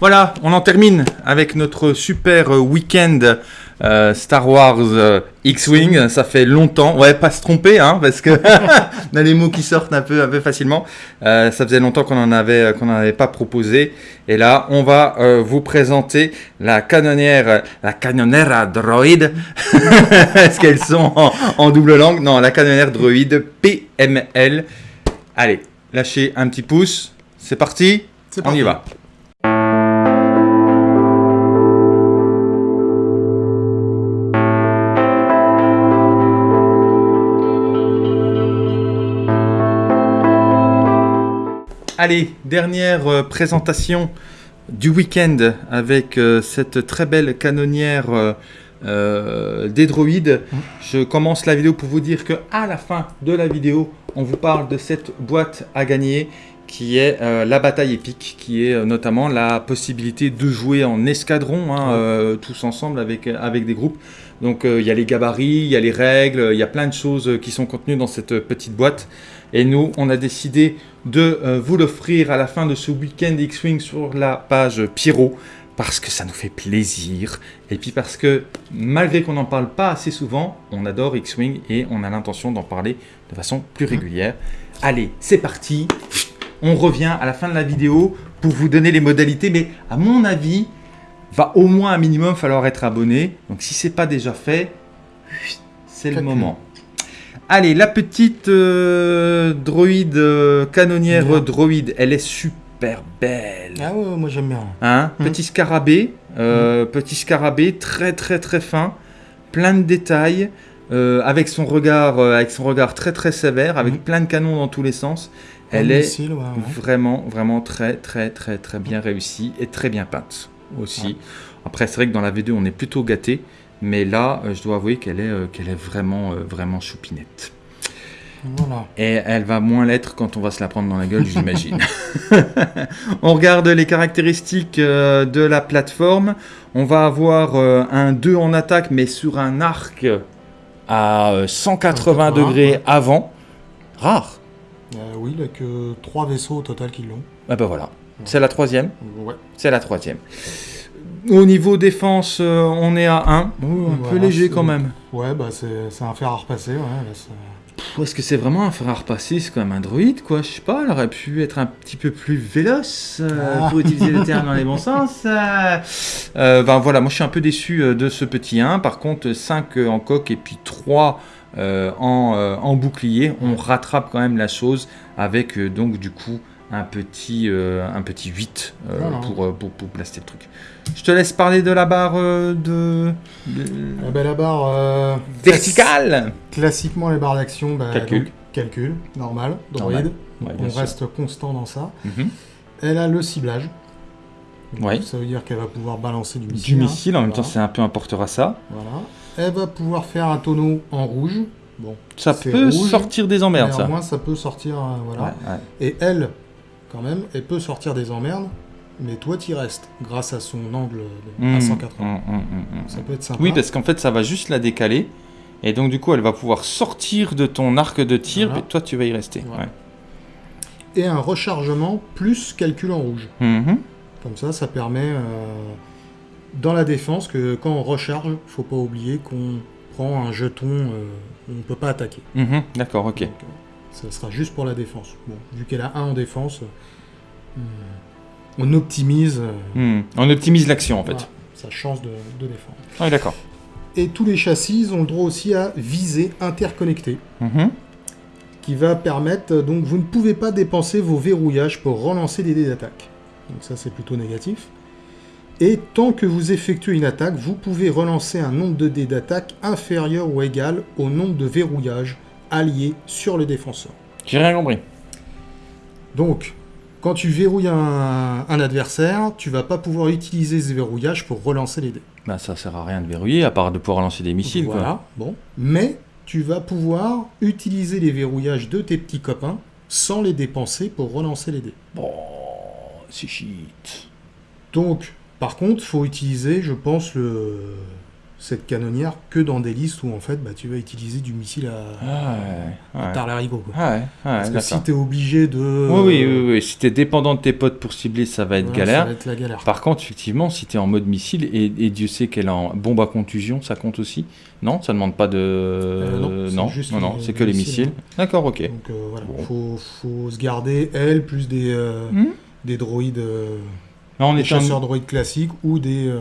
Voilà, on en termine avec notre super euh, week-end euh, Star Wars euh, X-Wing. Ça fait longtemps. Ouais, pas se tromper, hein, parce que on a les mots qui sortent un peu, un peu facilement. ça faisait longtemps qu'on en avait, qu'on n'en avait pas proposé. Et là, on va vous présenter la canonnière, la canonnière droid. Est-ce qu'elles sont en, en, double langue Non, la canonnière droid PML. Allez, lâchez un petit pouce. C'est parti. On y va. Allez, dernière euh, présentation du week-end avec euh, cette très belle canonnière euh, des droïdes. Mmh. Je commence la vidéo pour vous dire que à la fin de la vidéo, on vous parle de cette boîte à gagner qui est la bataille épique, qui est notamment la possibilité de jouer en escadron, hein, tous ensemble avec, avec des groupes. Donc il y a les gabarits, il y a les règles, il y a plein de choses qui sont contenues dans cette petite boîte. Et nous, on a décidé de euh, vous l'offrir à la fin de ce week-end X-Wing sur la page Pyro parce que ça nous fait plaisir et puis parce que malgré qu'on n'en parle pas assez souvent, on adore X-Wing et on a l'intention d'en parler de façon plus régulière. Allez, c'est parti On revient à la fin de la vidéo pour vous donner les modalités, mais à mon avis, va au moins un minimum falloir être abonné. Donc si c'est pas déjà fait, c'est le moment. Allez, la petite euh, droïde, euh, canonnière droïde, elle est super belle. Ah ouais, moi j'aime bien. Hein hum. Petit scarabée, euh, hum. petit scarabée très très très fin, plein de détails, avec son regard, avec son regard très très sévère, avec hum. plein de canons dans tous les sens. Elle est vraiment vraiment très très très très bien réussie et très bien peinte aussi. Après, c'est vrai que dans la V2, on est plutôt gâté. Mais là, euh, je dois avouer qu'elle est, euh, qu'elle est vraiment, euh, vraiment choupinette. Voilà. Et elle va moins l'être quand on va se la prendre dans la gueule, j'imagine. on regarde les caractéristiques de la plateforme. On va avoir un 2 en attaque, mais sur un arc à 180 degrés avant. Rare. oui, il n'y a que 3 vaisseaux au total qui l'ont. Ah ben voilà. C'est la troisième Ouais. C'est la troisième. Au niveau défense, euh, on est à 1. un peu léger quand même. Ouais, bah c'est un fer à repasser. Ouais, Est-ce que c'est vraiment un fer à repasser? C'est quand même un droïde, quoi. Je sais pas, elle aurait pu être un petit peu plus véloce, euh, ah. pour utiliser le terme dans les bons sens. Euh, ben voilà, moi je suis un peu déçu de ce petit 1. Par contre, 5 en coque et puis 3 en, en, bouclier, on rattrape quand même la chose avec donc du coup un petit, un petit 8 pour, pour, pour placer le truc. Je te laisse parler de la barre euh, de... Ah ben, la barre... Euh, verticale Classiquement, les barres d'action... Bah, calcul. calcul, normal, droïde. on reste constant dans ça. Mhm. Elle a le ciblage. Ça veut dire qu'elle va pouvoir balancer du missile. Du missile, en même temps, c'est un peu un porteur à ça. Voilà. Elle va pouvoir faire un tonneau en rouge. Bon, ça peut sortir des emmerdes, ça. Au moins, ça peut sortir, euh, voilà. Et elle, quand même, elle peut sortir des emmerdes mais toi tu restes grâce à son angle à 180. Mmh, mmh, mmh, ça peut être sympa. Oui, parce qu'en fait ça va juste la décaler et donc du coup elle va pouvoir sortir de ton arc de tir et toi tu vas y rester. Et un rechargement plus calcul en rouge. Comme ça, ça permet euh, dans la défense que quand on recharge, faut pas oublier qu'on prend un jeton, euh, on ne peut pas attaquer. D'accord, ok. Euh, ça sera juste pour la défense. Bon, vu qu'elle a un en défense, on optimise. Hmm. On optimise l'action en fait. sa chance de, défendre. Ah d'accord. Et tous les châssis ont le droit aussi à viser interconnecté. Mhm. Qui va permettre. Donc vous ne pouvez pas dépenser vos verrouillages pour relancer des dés d'attaque. Donc ça c'est plutôt négatif. Et tant que vous effectuez une attaque, vous pouvez relancer un nombre de dés d'attaque inférieur ou égal au nombre de verrouillages alliés sur le défenseur. J'ai rien compris. Donc, quand tu verrouilles un, adversaire, tu vas pas pouvoir utiliser ce verrouillage pour relancer les dés. Bah ça sert à rien de verrouiller, à part de pouvoir lancer des missiles. Voilà, bon. Mais tu vas pouvoir utiliser les verrouillages de tes petits copains sans les dépenser pour relancer les dés. Bon, c'est shit. Donc, par contre, faut utiliser, je pense, le cette canonnière que dans des listes où en fait bah, tu vas utiliser du missile à, Ah, ouais, quoi. Ah ouais, ouais, Parce que si tu es obligé de. Oui, oui, oui, oui. Si t'es dépendant de tes potes pour cibler, ça va être galère. Ça va être la galère. Par contre, effectivement, si tu es en mode missile, et, et Dieu sait qu'elle est en bombe à contusion, ça compte aussi Non, ça demande pas de... non, c'est non, non, non, c'est que les missiles, missiles. D'accord, ok. Donc euh, voilà, Bon. faut, faut se garder elle plus des, euh, Hmm? des droïdes, euh, Là, on des en- chasseurs droïdes classiques ou des, euh,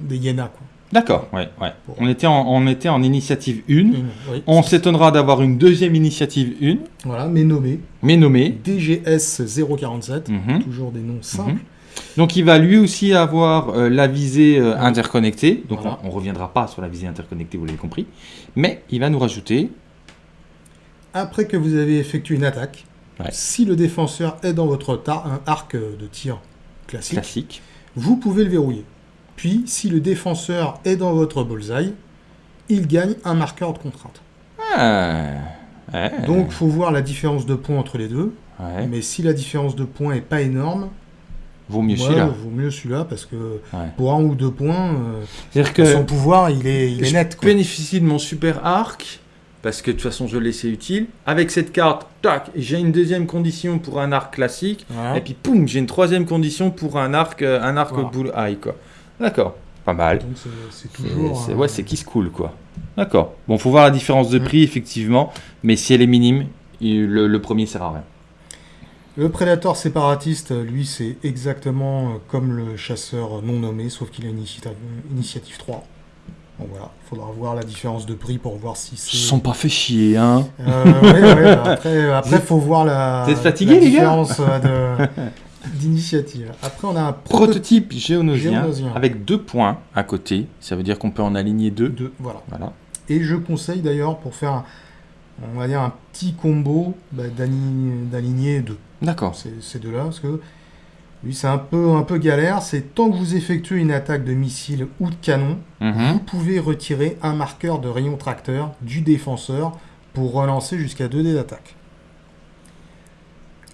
des hyénas. Quoi. D'accord, ouais, ouais. Bon. On, était en, on était en initiative 1. Une, oui. On s'étonnera d'avoir une deuxième initiative 1, Voilà, mais nommé mais nommée. DGS 047, Mhm. toujours des noms simples. Donc il va lui aussi avoir euh, la visée euh, interconnectée. Donc Voilà. on ne reviendra pas sur la visée interconnectée, vous l'avez compris. Mais il va nous rajouter... Après que vous avez effectué une attaque, Ouais. si le défenseur est dans votre tar- un arc de tir classique, Classique. vous pouvez le verrouiller. Puis, si le défenseur est dans votre bullseye, il gagne un marqueur de contrainte. Ah, ouais, Donc, faut voir la différence de points entre les deux. ouais. Mais si la différence de points est pas énorme, vaut mieux ouais, celui-là. vaut mieux celui-là parce que Ouais. pour un ou deux points, euh, C'est-à-dire que son pouvoir il est, il est je net. Quoi. bénéficie de mon super arc, parce que de toute façon je l'ai, c'est utile. Avec cette carte, tac, j'ai une deuxième condition pour un arc classique. Et puis, poum, j'ai une troisième condition pour un arc, euh, un arc Voilà. bull eye, quoi. D'accord, pas mal. Donc c'est- toujours. euh, ouais, c'est qui se cool, quoi. D'accord. Bon, faut voir la différence de Mm. prix, effectivement. Mais si elle est minime, il- le, le premier sert à rien. Le prédateur séparatiste, lui, c'est exactement euh, comme le chasseur non nommé, sauf qu'il a une initiative, initiative 3. Bon voilà, faudra voir la différence de prix pour voir si Ils se c'est. sont pas fait chier, hein. Euh, ouais, ouais, après, après, faut voir la. Vous êtes fatigués, la les gars différence euh, de- d'initiative. Après, on a un Prototype géonosien, Géonosien. avec deux points à côté. Ça veut dire qu'on peut en aligner deux. de voilà. Voilà. Et je conseille d'ailleurs pour faire, un- on va dire un petit combo bah, d'aligner deux. D'accord. Ces, deux-là, parce que lui c'est un peu un peu galère. C'est tant que vous effectuez une attaque de missile ou de canon, vous Mhm. pouvez retirer un marqueur de rayon tracteur du défenseur pour relancer jusqu'à 2 dés d'attaque.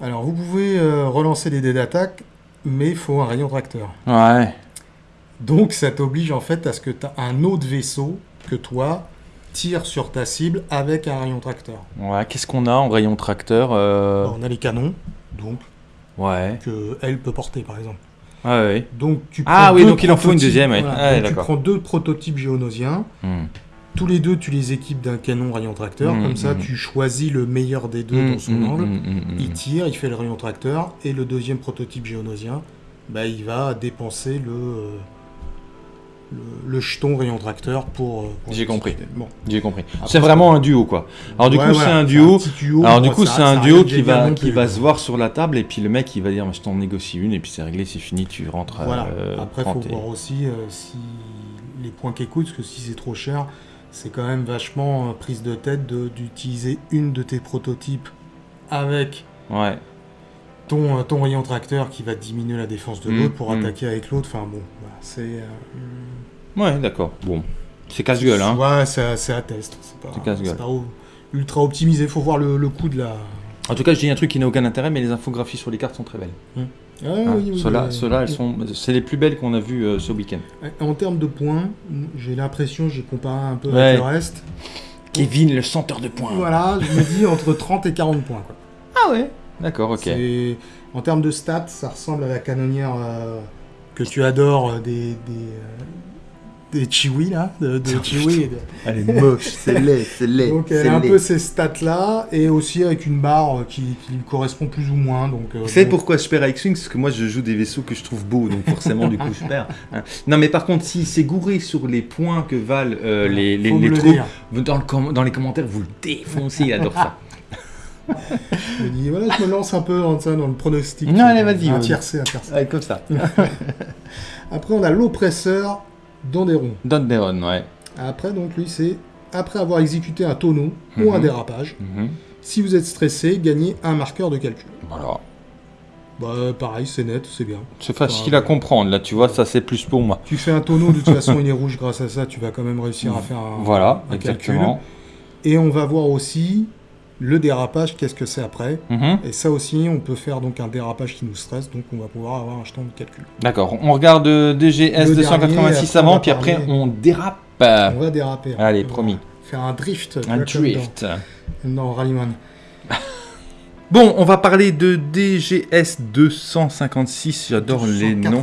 Alors vous pouvez euh, relancer des dés d'attaque, mais il faut un rayon tracteur. Ouais. Donc ça t'oblige en fait à ce que tu as un autre vaisseau que toi tire sur ta cible avec un rayon tracteur. Ouais. Qu'est-ce qu'on a en rayon tracteur euh, Alors, on a les canons, donc Ouais. que elle peut porter par exemple. Ouais, ouais. Donc tu Ah prends oui, deux donc il en faut une deuxième, ouais. voilà, Ah, donc tu prends deux prototypes géonosiens. Hmm. Tous les deux, tu les équipes d'un canon rayon tracteur. Mhm, Comme ça, mhm. tu choisis le meilleur des deux dans son angle. Il tire, il fait le rayon tracteur. Et le deuxième prototype géonosien, bah, il va dépenser le, euh, le, le jeton rayon tracteur pour. euh, pour J'ai compris. Bon. J'ai compris. C'est vraiment un duo, quoi. Alors, du Ouais, coup, c'est un duo. Alors du coup c'est un qui va non qui plus. va se voir sur la table et puis le mec il va dire je t'en négocie une et puis c'est réglé c'est fini tu rentres Voilà. euh, Après, prends faut voir aussi euh, si les points qui coûtent, parce que si c'est trop cher, c'est quand même vachement euh, prise de tête de- d'utiliser une de tes prototypes avec ouais ton, euh, ton rayon tracteur qui va diminuer la défense de Mm, l'autre pour mm. attaquer avec l'autre. Enfin bon, c'est. euh, ouais d'accord bon c'est casse-gueule hein Ouais, c'est à test. C'est pas, ultra optimisé. Faut voir le, le coût de la. en tout cas je dis un truc qui n'a aucun intérêt mais les infographies sur les cartes sont très belles Ah, Hein. oui, oui, ceux-là elles sont c'est les plus belles qu'on a vues euh, ce week-end En termes de points, j'ai l'impression, j'ai comparé un peu Ouais. avec le reste. Kevin le senteur de points Voilà, je me dis entre 30 et 40 points. Quoi. ah ouais d'accord ok En termes de stats, ça ressemble à la canonnière euh, que tu adores euh, des, des, euh, des Chiwi, là, de, de Chiwi. elle est moche c'est laid c'est laid Donc elle a un peu ces stats-là, et aussi avec une barre euh, qui, qui lui correspond plus ou moins. Donc, euh, Vous savez pourquoi je perds à X-Wing Parce que moi je joue des vaisseaux que je trouve beaux, donc forcément du coup je perds. hein. Non mais par contre, si c'est gouré sur les points que valent euh, les, les, les le troupes, dans, le com- dans les commentaires, vous le défoncez, il adore ça. Je me dis, voilà, je me lance un peu dans, ça, dans le pronostic. Non, allez, vas-y, Un tiercé, un tiercé. Ouais, comme ça. Après, on a l'oppresseur d'Anderon. Donderon, ouais. Après, donc, lui, c'est après avoir exécuté un tonneau ou un Mhm. dérapage. Mhm. Si vous êtes stressé, gagnez un marqueur de calcul. Voilà. Bah, pareil, c'est net, c'est bien. C'est facile à comprendre, là, tu vois, ça c'est plus pour moi. Tu fais un tonneau, de toute façon, il est rouge. Grâce à ça, tu vas quand même réussir à faire un, Voilà, un calcul. exactement. Et on va voir aussi le dérapage, qu'est-ce que c'est après. Mhm. Et ça aussi, on peut faire donc un dérapage qui nous stresse, donc on va pouvoir avoir un jeton de calcul. D'accord, on regarde euh, DGS Le 286 dernier, après, on avant, va puis après on dérape On va déraper. Allez, on promis. Faire un drift. Un drift. Non, Rallyman. Bon, on va parler de DGS 256. J'adore les noms.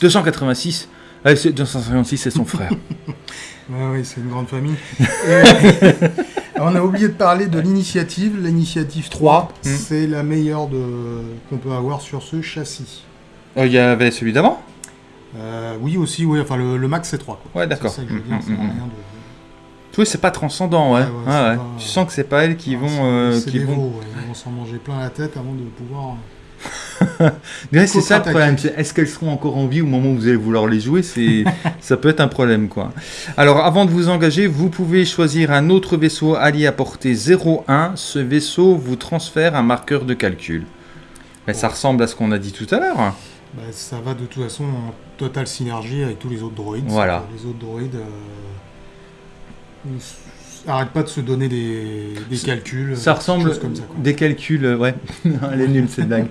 286. 256, c'est son frère. oui, c'est une grande famille. on a oublié de parler de l'initiative. L'initiative 3, hmm. c'est la meilleure de... qu'on peut avoir sur ce châssis. Euh, il y avait celui d'avant? Euh, Oui, aussi. Oui. Enfin, le, max, c'est 3. Ouais, d'accord. C'est ça que je veux dire. Hmm, hmm, oui, c'est pas transcendant, ouais. Tu sens que c'est pas elles qui vont. Euh, qui vont... Ils vont s'en manger plein la tête avant de pouvoir. c'est ça le problème. Est-ce qu'elles seront encore en vie au moment où vous allez vouloir les jouer? C'est, ça peut être un problème, quoi. Alors, avant de vous engager, vous pouvez choisir un autre vaisseau allié à portée 0,1. Ce vaisseau vous transfère un marqueur de calcul. Mais ça ressemble à ce qu'on a dit tout à l'heure. Bah, ça va de toute façon en totale synergie avec tous les autres droïdes. Voilà. Les autres droïdes. Euh, Arrête pas de se donner des, calculs. Ça ressemble comme ça, des calculs, euh, ouais. Elle est nulle cette blague.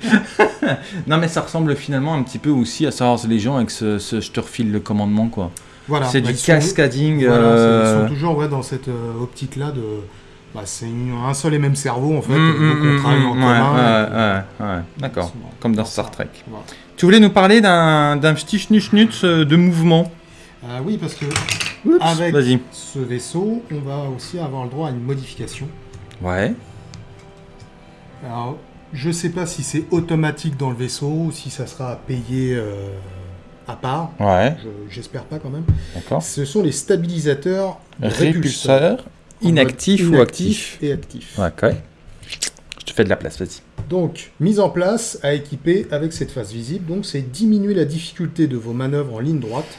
non mais ça ressemble finalement un petit peu aussi à savoir les gens avec ce, je te refile le commandement quoi. Voilà. C'est du bah, cascading. Voilà, Ils sont euh, toujours ouais, dans cette euh, optique là de. Bah, c'est un seul et même cerveau en fait, mm, donc on mm, travaille en mm, commun. Ouais, ouais, D'accord. Comme dans Star Trek. Tu voulais nous parler d'un petit schnutz de mouvement? oui, parce que avec ce vaisseau, on va aussi avoir le droit à une modification. Ouais. Alors, je sais pas si c'est automatique dans le vaisseau ou si ça sera payé euh, à part. Ouais. J'espère pas quand même. D'accord. Ce sont les stabilisateurs répulseurs, inactifs ou actifs. Et actifs. Ok. Je te fais de la place, vas-y. Donc, mise en place à équiper avec cette phase visible. Donc, c'est diminuer la difficulté de vos manœuvres en ligne droite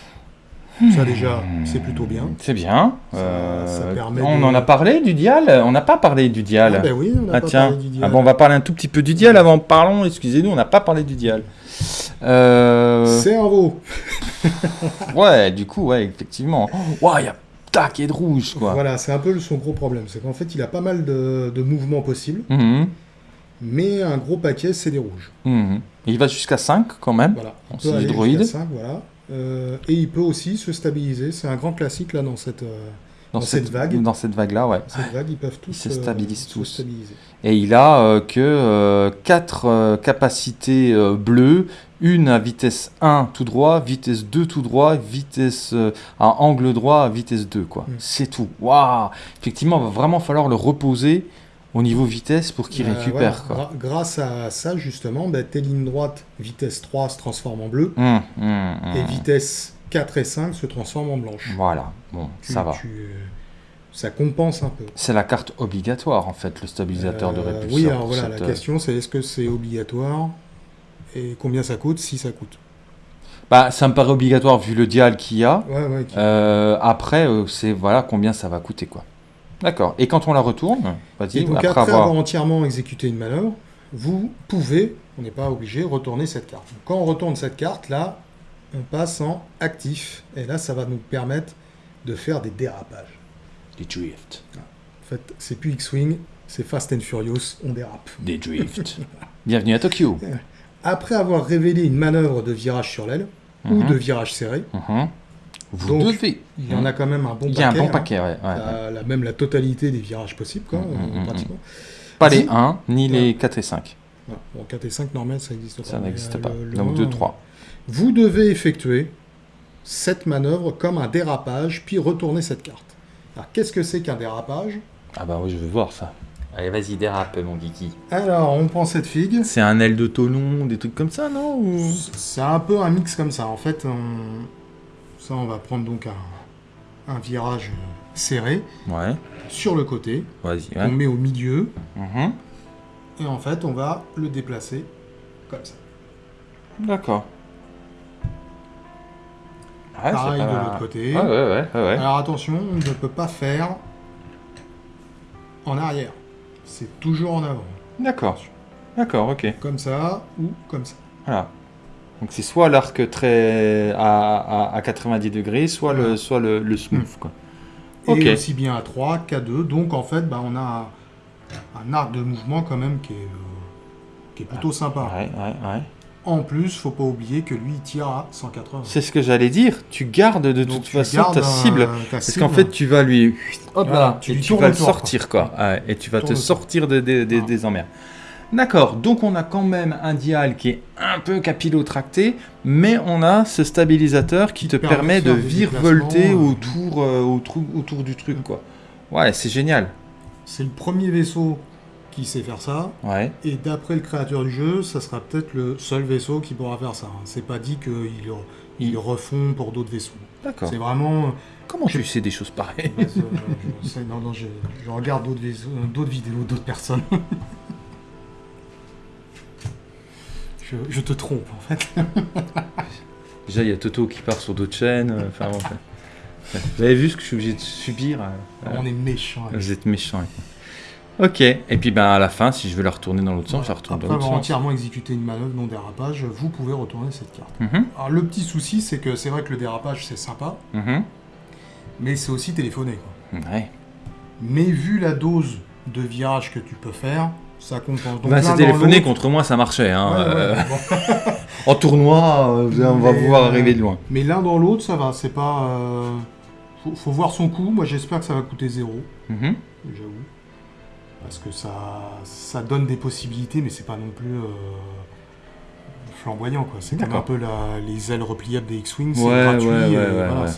ça déjà, c'est plutôt bien. C'est bien. Euh, on en a parlé du dial On n'a pas parlé du dial. Ah ben oui, on n'a ah, pas parlé du dial. Ah bon, on va parler un tout petit peu du dial avant. Parlons, excusez-nous, on n'a pas parlé du dial. Euh... Cerveau Ouais, du coup, ouais, effectivement. Waouh, il y a taquet de rouge, quoi. Voilà, c'est un peu son gros problème. C'est qu'en fait, il a pas mal de, mouvements possibles. Mhm. Mais un gros paquet, c'est des rouges. Mhm. Il va jusqu'à 5 quand même. Voilà. C'est hydroïde. 5, voilà. Euh, et il peut aussi se stabiliser. C'est un grand classique là dans cette, euh, dans, cette, vague. Dans cette vague-là, ouais. Cette vague, ils peuvent tous se stabilisent tous. stabiliser. Et il a euh, que 4 capacités bleues, une à vitesse 1 tout droit, vitesse 2 tout droit, vitesse à angle droit, vitesse 2 quoi. Mm. C'est tout. Waouh Effectivement, il va vraiment falloir le reposer au niveau vitesse pour qu'il euh, récupère. Quoi. grâce à ça, justement, bah, tes lignes droites, vitesse 3 se transforment en bleu, hum, hum, hum. et vitesse 4 et 5 se transforment en blanche. Voilà, bon, ça va. ça compense un peu. C'est la carte obligatoire, en fait, le stabilisateur de euh, répulsion. Oui, alors voilà, la euh, question c'est est-ce que c'est obligatoire et combien ça coûte, si ça coûte? Bah, ça me paraît obligatoire vu le dial qu'il y a. Ouais, ouais, après, c'est voilà combien ça va coûter quoi. D'accord. Et quand on la retourne, vas-y, après, après avoir... entièrement exécuté une manœuvre, vous pouvez, on n'est pas obligé, retourner cette carte. quand on retourne cette carte, là, on passe en actif. Et là, ça va nous permettre de faire des dérapages. Des drifts. En fait, c'est plus X-Wing, c'est Fast and Furious, on dérape. Des drifts. Bienvenue à Tokyo. Après avoir révélé une manœuvre de virage sur l'aile, ou mhm. de virage serré, mhm. Vous devez. Il y en a quand même un bon paquet. Il y a un bon paquet, hein. ouais. même la totalité des virages possibles, quoi, mm, mm, mm, pratiquement. Pas les 1, ni les 4 et 5. Bon, 4 et 5, normal, ça n'existe pas. Ça n'existe euh, pas. Donc 2, 3. Vous devez effectuer cette manœuvre comme un dérapage, puis retourner cette carte. Alors, qu'est-ce que c'est qu'un dérapage? Ah bah oui, je veux voir ça. Allez, vas-y, dérape, mon geeky. Alors, on prend cette figue. C'est un aile de tonon, des trucs comme ça, non? C'est un peu un mix comme ça. En fait, on on va prendre donc un, virage serré ouais. sur le côté. On met au milieu. Mhm. Et en fait, on va le déplacer comme ça. D'accord. Pareil de l'autre côté. Alors attention, on ne peut pas faire en arrière. C'est toujours en avant. D'accord. D'accord, ok. Comme ça ou comme ça. Voilà. Donc c'est soit l'arc très à, à, 90 degrés, soit le, soit le, le smooth. Hmm. Quoi. Et aussi bien à 3 qu'à 2. Donc en fait, bah, on a un arc de mouvement quand même qui est, euh, qui est plutôt sympa. Ouais, ouais, ouais. En plus, faut pas oublier que lui, il tire à 180. C'est ce que j'allais dire. Tu gardes de Donc, toute façon ta un- cible. ta Parce qu'en fait, tu vas lui. Hop Voilà, là, tu et vas le sortir, quoi. Ouais, et tu vas Tourne te sortir de- de- de- Voilà. des emmers. D'accord, donc on a quand même un dial qui est un peu capillotracté, mais on a ce stabilisateur qui, te permet de virevolter euh. autour, euh, autour, autour du truc, quoi. Ouais, c'est génial. C'est le premier vaisseau qui sait faire ça. Ouais. Et d'après le créateur du jeu, ça sera peut-être le seul vaisseau qui pourra faire ça. hein. C'est pas dit qu'ils ils refont pour d'autres vaisseaux. D'accord. C'est vraiment. Comment tu sais des choses pareilles? Je sais- non, non, je, je regarde euh, d'autres vidéos d'autres personnes. je, je te trompe en fait. Déjà, il y a Toto qui part sur d'autres chaînes. euh, Enfin, bon, enfin. Vous avez vu ce que je suis obligé de subir euh, On est méchants. avec Vous êtes méchant. Ok, et puis ben à la fin, si je veux la retourner dans l'autre sens, je la retourne Après dans l'autre avoir sens. entièrement exécuté une manœuvre non dérapage, vous pouvez retourner cette carte. Mhm, Alors le petit souci, c'est que c'est vrai que le dérapage c'est sympa, mhm. mais c'est aussi téléphoné. Quoi. Ouais. Mais vu la dose de virage que tu peux faire, ça compense. Donc Bah, c'est téléphoné contre moi, ça marchait. Hein. Ouais, ouais, euh, bon. En tournoi, euh, on va pouvoir euh, arriver de loin. Mais l'un dans l'autre, ça va. C'est pas. euh, Faut, faut voir son coût. Moi, j'espère que ça va coûter zéro. Mhm. J'avoue. Parce que ça, ça donne des possibilités, mais c'est pas non plus flamboyant, quoi. C'est comme un peu la- les ailes repliables des X-Wing. C'est Ouais, gratuit. ouais, euh, voilà,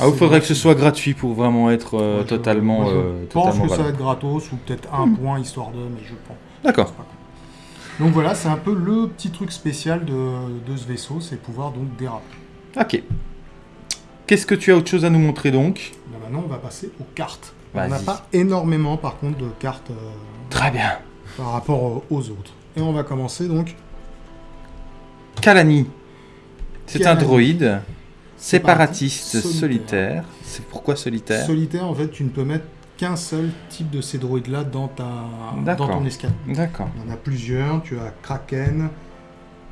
Ah, il faudrait que ce soit gratuit pour vraiment être euh, je- totalement. moi, je euh, pense totalement que ça va être gratos ou peut-être un point histoire de, mais je pense. D'accord. Donc voilà, c'est un peu le petit truc spécial de, de ce vaisseau, c'est pouvoir donc déraper. Ok. Qu'est-ce que tu as autre chose à nous montrer donc? Là, maintenant, on va passer aux cartes. On n'a pas énormément, par contre, de cartes Très bien. par rapport aux autres. Et on va commencer donc. Kalani. C'est un droïde séparatiste solitaire. C'est pourquoi solitaire Solitaire, en fait, tu ne peux mettre qu'un seul type de ces droïdes-là dans, ta... dans ton escadron. D'accord. Il y en a plusieurs. Tu as Kraken,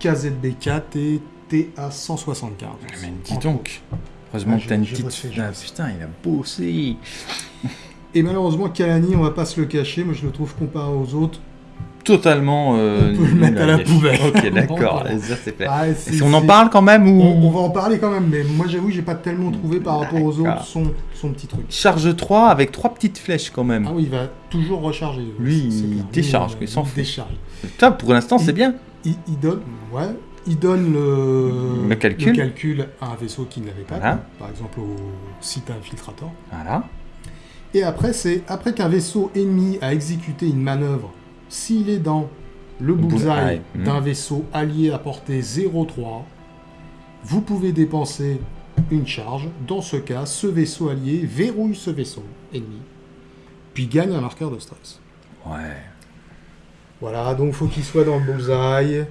KZB4 et TA175. Mais dis donc. Heureusement Ouais, que t'as une j'ai- j'ai petite. Ah, putain, il a bossé. Et malheureusement, Kalani, on va pas se le cacher, moi je le trouve comparé aux autres. Totalement. euh, On peut le mettre à la poubelle. Ok, d'accord. C'est. Ah, c'est- Si on en parle quand même ou on, on va en parler quand même, mais moi j'avoue, j'ai pas tellement trouvé par rapport aux autres son, son petit truc. Charge 3 avec trois petites flèches quand même. Ah oui, il va toujours recharger. Lui, il décharge, Lui, il s'en il fout. décharge. Ça, pour l'instant, c'est bien. Il, il donne, ouais, il donne le, Le calcul. calcul à un vaisseau qui ne l'avait pas, Voilà. par exemple au site infiltrator. Voilà. Et après, c'est après qu'un vaisseau ennemi a exécuté une manœuvre, s'il est dans le bullseye hmm. d'un vaisseau allié à portée 0,3, vous pouvez dépenser une charge. Dans ce cas, ce vaisseau allié verrouille ce vaisseau ennemi, puis gagne un marqueur de stress. Ouais. Voilà, donc faut qu'il soit dans le bullseye.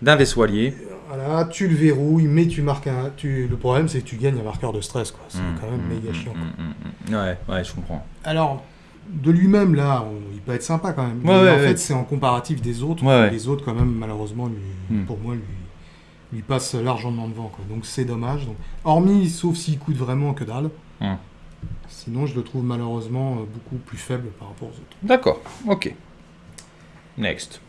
D'un vaisseau allié. Voilà, tu le verrouilles, mais tu marques un. Tu... Le problème, c'est que tu gagnes un marqueur de stress, quoi. C'est Mm, quand même mm, méga chiant. quoi. Ouais, ouais, je comprends. Alors, de lui-même, là, on- il peut être sympa quand même. Ouais, mais ouais, en ouais. fait, c'est en comparatif des autres. Les autres, quand même, malheureusement, lui, Mm. pour moi, lui, lui passe largement devant. Quoi. Donc, c'est dommage. Donc, hormis, sauf s'il coûte vraiment que dalle. Mm. Sinon, je le trouve malheureusement euh, beaucoup plus faible par rapport aux autres. D'accord, ok. Next.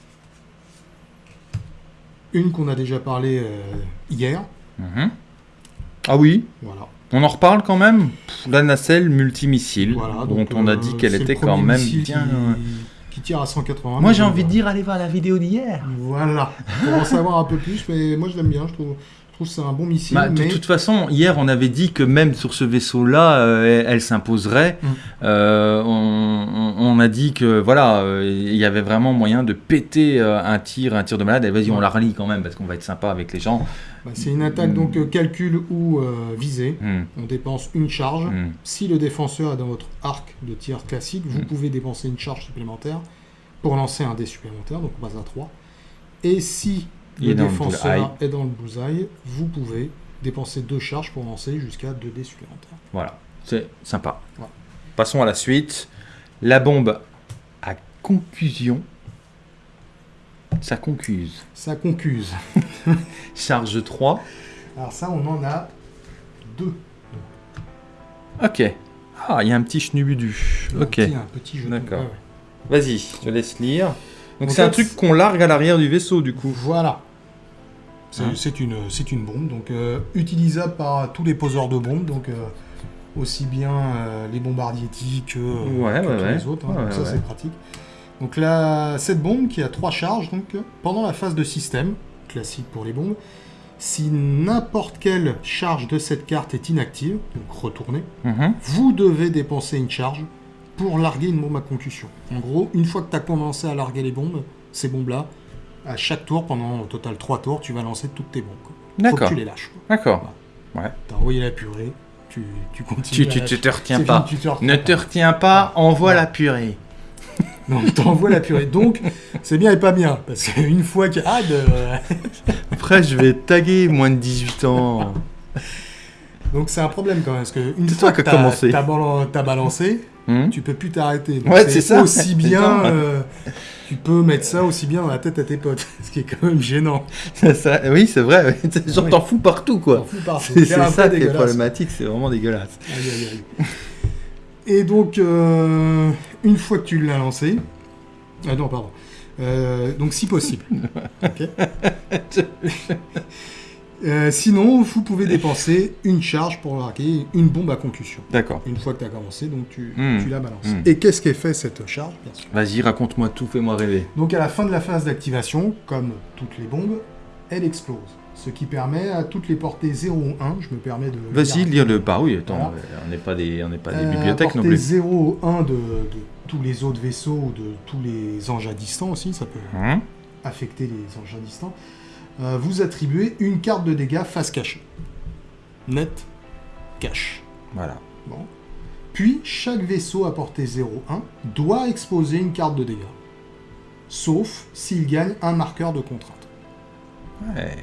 Une qu'on a déjà parlé euh, hier. Mhm. Ah oui, Voilà. On en reparle quand même Pff, La nacelle multimissile, voilà dont donc, on a euh, dit qu'elle c'est le était quand même bien... Qui, qui tire à 180. Moi j'ai envie de dire, allez voir la vidéo d'hier Voilà. Pour en savoir un peu plus, mais moi, je l'aime bien. Je trouve, je trouve que c'est un bon missile. Bah, de toute façon, hier on avait dit que même sur ce vaisseau-là, euh, elle, s'imposerait. Mm. Euh, on, a dit que voilà, euh, il y avait vraiment moyen de péter un tir, un tir de malade. Et vas-y, on la relie quand même parce qu'on va être sympa avec les gens. Bah, c'est une attaque donc euh, calcul ou euh, visée. Mm, On dépense une charge. mm. Si le défenseur est dans votre arc de tir classique, vous Mm. pouvez dépenser une charge supplémentaire pour lancer un dé supplémentaire, donc on passe à 3. Et si le le défenseur est dans le bullseye, vous pouvez dépenser deux charges pour lancer jusqu'à 2 dés supplémentaires. Voilà, c'est sympa. Ouais. Passons à la suite. La bombe à conclusion. Ça concuse. Ça concuse. Charge 3. Alors ça, on en a deux. Ok. Ah, il y a un petit schnubudu. Un Ok. petit- un petit. D'accord. Ouais. Vas-y, je te laisse lire. Donc c'est un truc qu'on largue à l'arrière du vaisseau du coup. Voilà. C'est Hein. une, une bombe, donc euh, utilisable par tous les poseurs de bombes, donc euh, aussi bien euh, les bombardiers que, Ouais, que ouais, tous ouais. les autres. hein, donc ça, c'est pratique. Donc là, cette bombe qui a trois charges, donc pendant la phase de système, classique pour les bombes, si n'importe quelle charge de cette carte est inactive, donc retournée, Mhm. vous devez dépenser une charge pour larguer une bombe à concussion. En gros, une fois que tu as commencé à larguer les bombes, ces bombes-là, à chaque tour, pendant au total 3 tours, tu vas lancer toutes tes bombes. que D'accord. tu les lâches. D'accord. T'as envoyé la purée, tu, tu continues. Tu, à tu, tu te retiens pas. fini, tu te retiens Ne pas. te retiens pas, envoie la purée. Donc t'envoies la purée. Donc, c'est bien et pas bien. Parce qu'une fois que. Ah, de... Après, je vais taguer moins de 18 ans. Donc c'est un problème quand même. Parce qu'une C'est fois toi qui que t'as balancé, Hmm tu peux plus t'arrêter. Ouais, c'est ça. Aussi bien. euh, tu peux mettre ça aussi bien dans la tête à tes potes. Ce qui est quand même gênant. Ça. Oui, c'est vrai. Genre, t'en fous partout, quoi. C'est ça qui est problématique, c'est vraiment dégueulasse. Et donc, euh, une fois que tu l'as lancé. Ah non, pardon. Euh, donc, si possible. Ok. Euh, sinon, vous pouvez dépenser une charge pour larguer une bombe à concussion. D'accord. Une fois que tu as commencé, donc tu, Hmm. tu la balances. Hmm. Et qu'est-ce qu'est fait cette charge, Vas-y, raconte-moi tout, fais-moi rêver. Donc, à la fin de la phase d'activation, comme toutes les bombes, elle explose. Ce qui permet à toutes les portées 0 ou 1, je me permets de. Vas-y, lire le. Bah oui, attends, Voilà. euh, on n'est pas des, on n'est pas des Euh, bibliothèques non plus. 0 ou 1 de, de tous les autres vaisseaux ou de tous les engins distants aussi, ça peut Hein? affecter les engins distants. Euh, vous attribuez une carte de dégâts face cachée. Net, cache. Voilà. Bon. Puis, chaque vaisseau à portée 0-1 doit exposer une carte de dégâts. Sauf s'il gagne un marqueur de contrainte. Ouais,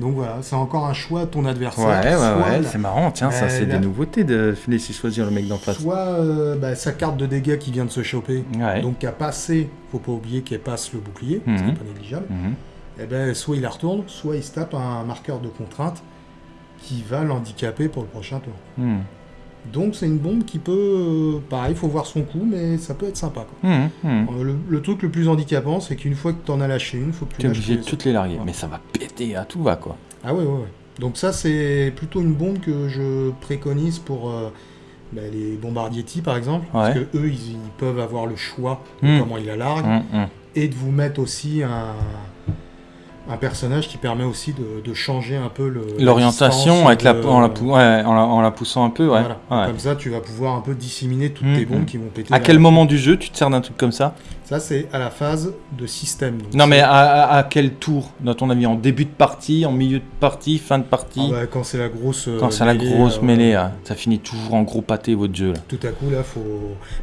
Donc voilà, c'est encore un choix à ton adversaire. ouais, ouais, ouais, la- c'est marrant, tiens, ça c'est des nouveautés de laisser choisir le mec d'en face. Soit euh, bah, sa carte de dégâts qui vient de se choper, Ouais. donc qui a passé, faut pas oublier qu'elle passe le bouclier, ce qui Mhm. n'est pas négligeable, Mhm. Et ben soit il la retourne, soit il se tape un marqueur de contrainte qui va l'handicaper pour le prochain tour. Mhm. Donc c'est une bombe qui peut, euh, pareil, il faut voir son coup, mais ça peut être sympa. quoi. Mhm. Mhm. Euh, Le, le truc le plus handicapant, c'est qu'une fois que tu en as lâché une, faut que tu Tu es lâches obligé de toutes les larguer, mais ça va péter à tout va quoi. Ah ouais, ouais, ouais. Donc ça, c'est plutôt une bombe que je préconise pour euh, bah, les bombardiers TIE, par exemple. Parce que eux, ils, ils peuvent avoir le choix de Hmm. comment ils la larguent. Et de vous mettre aussi un, un personnage qui permet aussi de, de changer un peu L'orientation la, en, la, ouais, en, la, en la poussant un peu, ouais. Voilà. Ouais. Comme ça, tu vas pouvoir un peu disséminer toutes Hmm, tes bombes hmm. qui vont péter. À quel moment du jeu tu te sers d'un truc comme ça Ça, c'est à la phase de système. donc Non mais à, quel tour, dans ton avis En début de partie, en milieu de partie, fin de partie Ah bah, quand c'est la grosse... euh, Quand c'est la grosse euh, mêlée, ça finit toujours en gros pâté votre jeu là. Tout à coup, là, faut.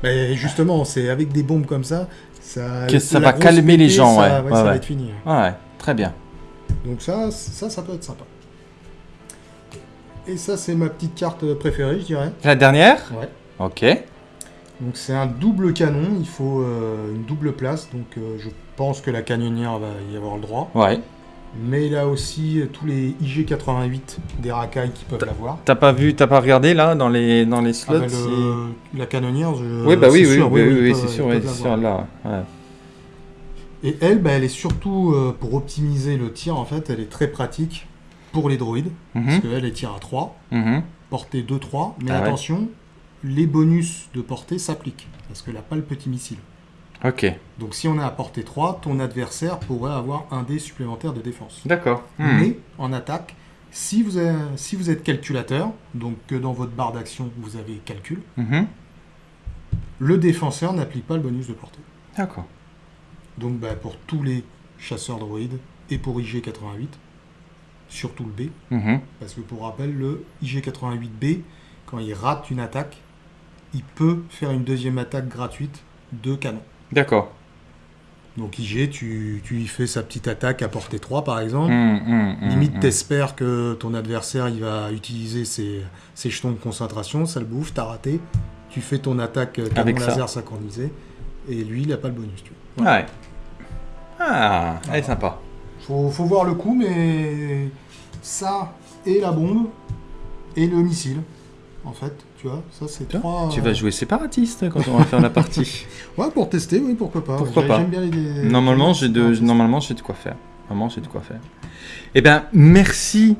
Mais justement, c'est avec des bombes comme ça, ça. Que ça va calmer les gens, ça, ouais, ouais, ça va être fini. Ouais, très bien. Donc ça, ça, ça peut être sympa. Et ça, c'est ma petite carte préférée, je dirais. La dernière Ouais. Ok. Donc c'est un double canon, il faut euh, une double place, donc euh, je pense que la canonnière va y avoir le droit. Ouais. Mais il a aussi euh, tous les IG88 des racailles qui peuvent l'avoir. T'as pas vu, t'as pas regardé là dans les dans les Ah slots bah, si- le- La canonnière, je... Oui bah oui oui, sûr, oui, oui, oui, c'est sûr, sûr là. Ouais. Et elle, bah, elle est surtout euh, pour optimiser le tir, en fait, elle est très pratique pour les droïdes, parce Mhm, qu'elle elle tire à 3, mhm. portée 2-3, mais Ah ouais. attention, les bonus de portée s'appliquent, parce qu'elle n'a pas le petit missile. Ok. Donc si on est à portée 3, ton adversaire pourrait avoir un dé supplémentaire de défense. D'accord. Hmm. Mais en attaque, si vous, êtes, si vous êtes calculateur, donc que dans votre barre d'action vous avez calcul, Mhm. le défenseur n'applique pas le bonus de portée. D'accord. Donc bah, pour tous les chasseurs droïdes et pour IG88, surtout le B, Mhm. parce que pour rappel, le IG88B, quand il rate une attaque, il peut faire une deuxième attaque gratuite de canon. D'accord. Donc IG, tu, tu y fais sa petite attaque à portée 3 par exemple. Hmm, hmm, Limite, hmm. t'espères que ton adversaire il va utiliser ses, ses jetons de concentration, ça le bouffe, t'as raté. Tu fais ton attaque euh, canon Avec ça. laser synchronisé, et lui, il n'a pas le bonus. Tu vois. Ouais. Ah, elle est sympa. Faut, faut voir le coup, mais ça et la bombe et le missile, en fait, tu vois, ça c'est trois. Tu euh, vas jouer séparatiste quand on va faire la partie. Ouais, pour tester, oui, pourquoi pas. Pourquoi J'ai- pas. J'aime bien les. Normalement, j'ai de, normalement, j'ai de quoi faire. Vraiment, c'est de quoi faire. Eh bien, merci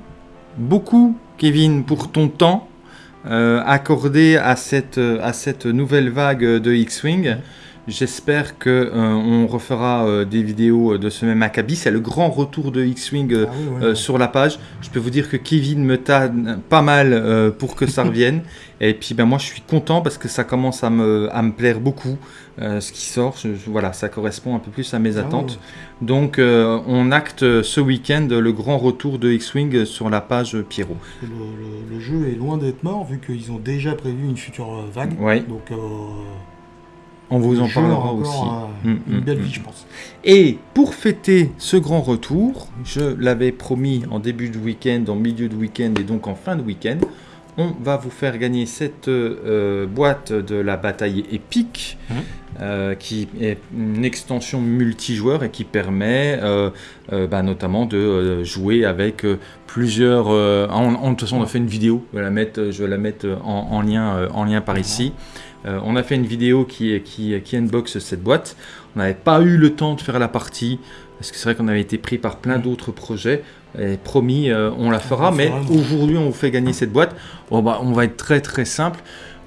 beaucoup, Kevin, pour ton temps euh, accordé à cette, à cette nouvelle vague de X-Wing. J'espère qu'on euh, on refera euh, des vidéos de ce même acabit. C'est le grand retour de X-Wing ah sur la page. Je peux vous dire que Kevin me tanne pas mal pour que ça revienne. Et puis ben, moi je suis content parce que ça commence à me, à me plaire beaucoup ce qui sort. voilà, ça correspond un peu plus à mes ah attentes. Donc on acte ce week-end le grand retour de X-Wing sur la page Pierrot. Le, jeu est loin d'être mort vu qu'ils ont déjà prévu une future vague. Donc on vous en parlera aussi. Mm, mm, une belle mm. vie, je pense. Et pour fêter ce grand retour, je l'avais promis en début de week-end, en milieu de week-end et donc en fin de week-end, on va vous faire gagner cette euh, boîte de la bataille épique, euh, qui est une extension multijoueur et qui permet euh, bah, notamment de jouer avec plusieurs... En, de toute façon, on a fait une vidéo, je vais la mettre, je vais la mettre en, lien, en lien par ici. Euh, on a fait une vidéo qui, qui, qui unbox cette boîte. On n'avait pas eu le temps de faire la partie, parce que c'est vrai qu'on avait été pris par plein d'autres projets. Et promis, euh, on la fera, mais aujourd'hui, on vous fait gagner cette boîte. bah, on va être très très simple.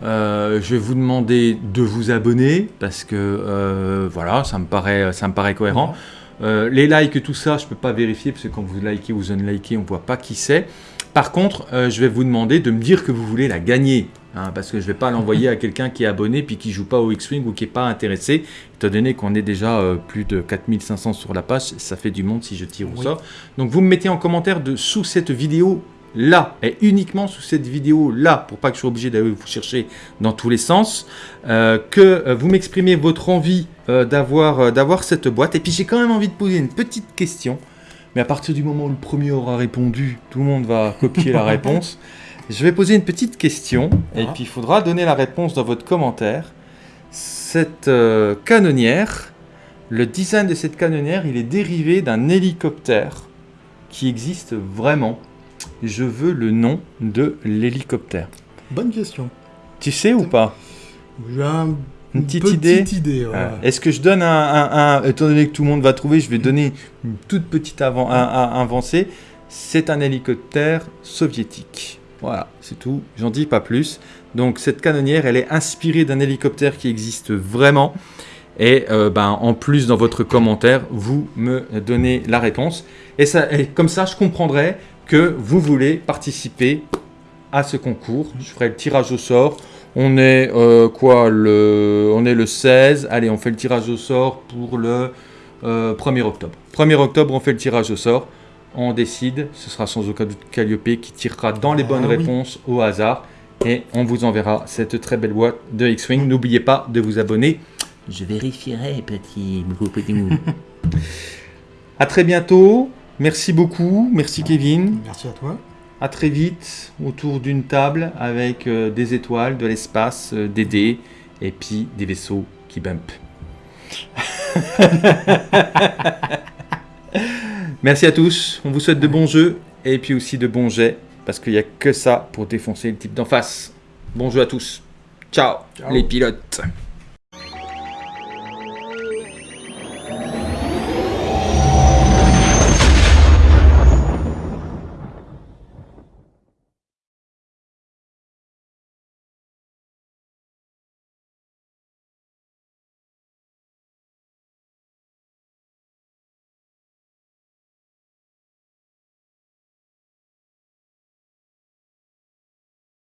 Euh, je vais vous demander de vous abonner, parce que voilà, ça me paraît, ça me paraît cohérent. les likes, tout ça, je ne peux pas vérifier, parce que quand vous likez ou vous unlikez, on ne voit pas qui c'est. Par contre, je vais vous demander de me dire que vous voulez la gagner. Hein, parce que je ne vais pas l'envoyer à quelqu'un qui est abonné puis qui joue pas au X-Wing ou qui n'est pas intéressé, étant donné qu'on est déjà euh, plus de 4500 sur la page, ça fait du monde si je tire au sort. Donc vous me mettez en commentaire de, sous cette vidéo là, et uniquement sous cette vidéo là, pour pas que je sois obligé d'aller vous chercher dans tous les sens, euh, que euh, vous m'exprimez votre envie d'avoir d'avoir cette boîte. Et puis j'ai quand même envie de poser une petite question, mais à partir du moment où le premier aura répondu, tout le monde va copier la réponse. Je vais poser une petite question et ah. puis il faudra donner la réponse dans votre commentaire. Cette euh, canonnière, le design de cette canonnière, il est dérivé d'un hélicoptère qui existe vraiment. Je veux le nom de l'hélicoptère. Bonne question. Tu sais ou pas? J'ai une petite, idée. Ah. Est-ce que je donne un, Étant donné que tout le monde va trouver, je vais donner une toute petite avant, avancée. C'est un hélicoptère soviétique. Voilà, c'est tout, j'en dis pas plus. Donc cette canonnière, elle est inspirée d'un hélicoptère qui existe vraiment. Et euh, ben, en plus, dans votre commentaire, vous me donnez la réponse. Et, ça, comme ça, je comprendrai que vous voulez participer à ce concours. Je ferai le tirage au sort. On est euh, quoi le, On est le 16. Allez, on fait le tirage au sort pour le 1er euh, octobre. 1er octobre, on fait le tirage au sort on décide, ce sera sans aucun doute Calliope qui tirera dans les bonnes ah réponses au hasard et on vous enverra cette très belle boîte de X-Wing. N'oubliez pas de vous abonner. Je vérifierai, petit À très bientôt. Merci beaucoup. Merci Kevin. Merci à toi. À très vite autour d'une table avec euh, des étoiles, de l'espace, euh, des dés et puis des vaisseaux qui bump. Merci à tous, on vous souhaite de bons jeux et puis aussi de bons jets, parce qu'il n'y a que ça pour défoncer le type d'en face. Bon jeu à tous. Ciao. les pilotes.